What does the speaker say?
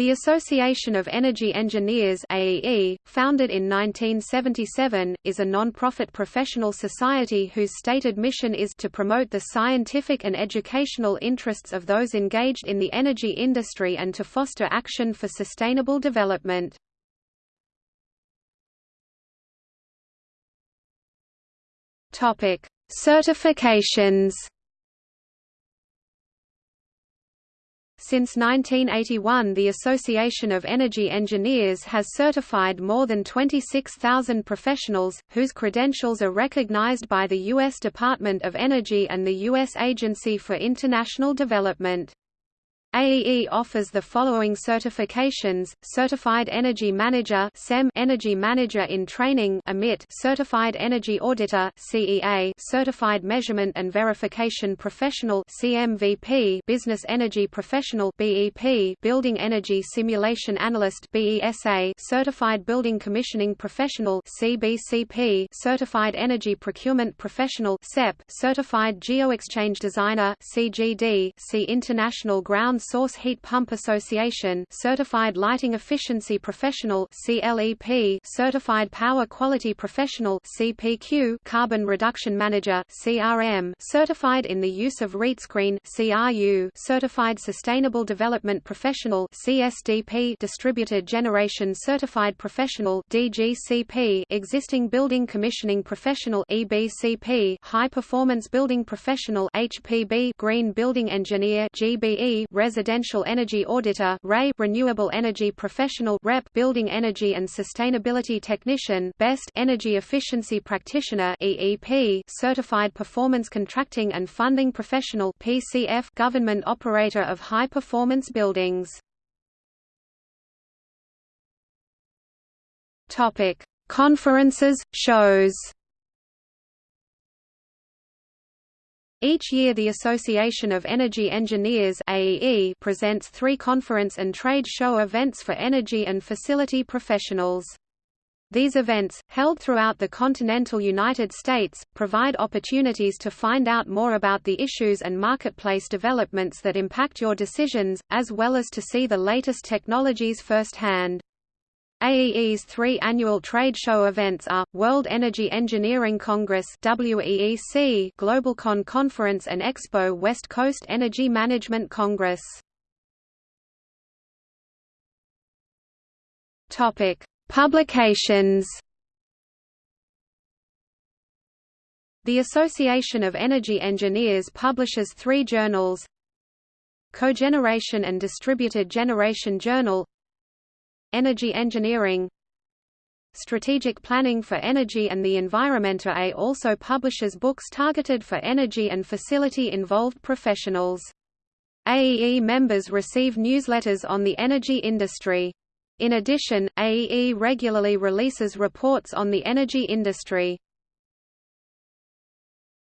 The Association of Energy Engineers AEE, founded in 1977, is a non-profit professional society whose stated mission is to promote the scientific and educational interests of those engaged in the energy industry and to foster action for sustainable development. Certifications Since 1981 the Association of Energy Engineers has certified more than 26,000 professionals, whose credentials are recognized by the U.S. Department of Energy and the U.S. Agency for International Development. AEE offers the following certifications: Certified Energy Manager (CEM), Energy Manager in Training (AMIT), Certified Energy Auditor (CEA), Certified Measurement and Verification Professional (CMVP), Business Energy Professional (BEP), Building Energy Simulation Analyst (BESA), Certified Building Commissioning Professional (CBCP), Certified Energy Procurement Professional (CEP), Certified Geoexchange Designer (CGD), see International Ground Source Heat Pump Association Certified Lighting Efficiency Professional CLEP Certified Power Quality Professional CPQ Carbon Reduction Manager CRM Certified in the Use of RETScreen CRU Certified Sustainable Development Professional CSDP Distributed Generation Certified Professional DGCP Existing Building Commissioning Professional EBCP High Performance Building Professional HPB Green Building Engineer GBE Residential Energy Auditor REA, Renewable Energy Professional REP, Building Energy and Sustainability Technician BEST, Energy Efficiency Practitioner EEP, Certified Performance Contracting and Funding Professional PCF, Government Operator of High Performance Buildings. Topic: Conferences, shows. Each year the Association of Energy Engineers AEE presents three conference and trade show events for energy and facility professionals. These events, held throughout the continental United States, provide opportunities to find out more about the issues and marketplace developments that impact your decisions, as well as to see the latest technologies firsthand. AEE's three annual trade show events are, World Energy Engineering Congress WEEC, GlobalCon Conference and Expo West Coast Energy Management Congress. Publications The Association of Energy Engineers publishes three journals Cogeneration and Distributed Generation Journal Energy engineering Strategic Planning for Energy and the Environment A also publishes books targeted for energy and facility-involved professionals. AEE members receive newsletters on the energy industry. In addition, AEE regularly releases reports on the energy industry.